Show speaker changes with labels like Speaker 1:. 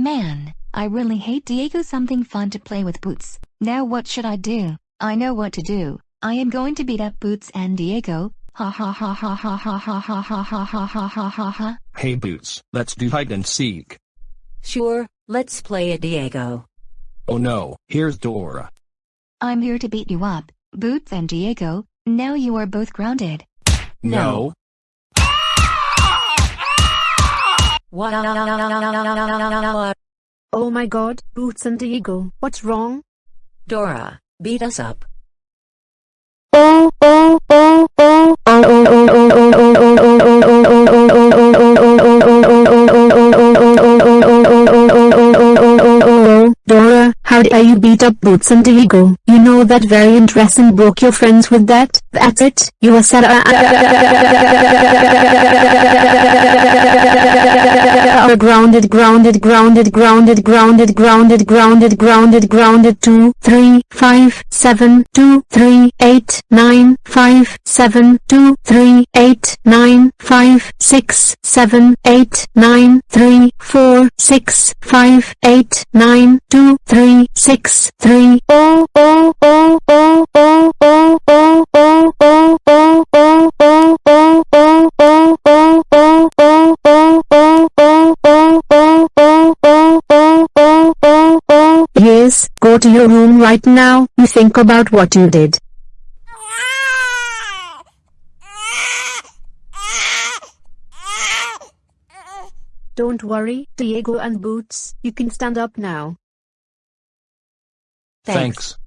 Speaker 1: Man, I really hate Diego something fun to play with Boots. Now what should I do? I know what to do. I am going to beat up Boots and Diego. Ha ha ha ha ha ha ha ha ha ha ha ha ha ha ha.
Speaker 2: Hey Boots, let's do hide and seek.
Speaker 3: Sure, let's play it Diego.
Speaker 2: Oh no, here's Dora.
Speaker 1: I'm here to beat you up, Boots and Diego. Now you are both grounded.
Speaker 2: No.
Speaker 3: What?
Speaker 4: Oh my god, Boots and Diego, what's wrong?
Speaker 3: Dora, beat us up.
Speaker 4: Oh, oh, oh, oh, oh, oh, oh, oh, oh, oh, oh, oh, oh, oh, Dora, how dare you beat up Boots and Diego? You know that very interesting broke your friends with that? That's it, you are sad. Grounded, grounded, grounded, grounded, grounded, grounded, grounded, grounded, grounded, two, three, five, seven, two, three, eight, nine, five, seven, two, three, eight, nine, five, six, seven, eight, nine, three, four, six, five, eight, nine, two, three, six, three. Oh, oh, Yes, go to your room right now, you think about what you did. Don't worry, Diego and Boots, you can stand up now.
Speaker 2: Thanks.